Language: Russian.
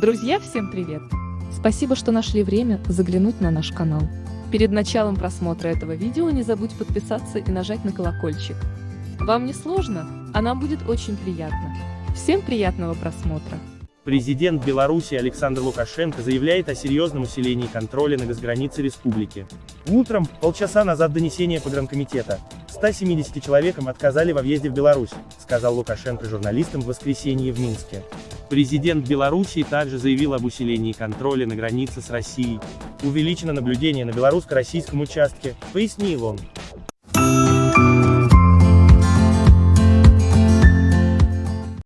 Друзья, всем привет! Спасибо, что нашли время заглянуть на наш канал. Перед началом просмотра этого видео не забудь подписаться и нажать на колокольчик. Вам не сложно, а нам будет очень приятно. Всем приятного просмотра! Президент Беларуси Александр Лукашенко заявляет о серьезном усилении контроля на госгранице республики. Утром, полчаса назад донесение погранкомитета, 170 человекам отказали во въезде в Беларусь, сказал Лукашенко журналистам в воскресенье в Минске. Президент Белоруссии также заявил об усилении контроля на границе с Россией. Увеличено наблюдение на белорусско-российском участке, пояснил он.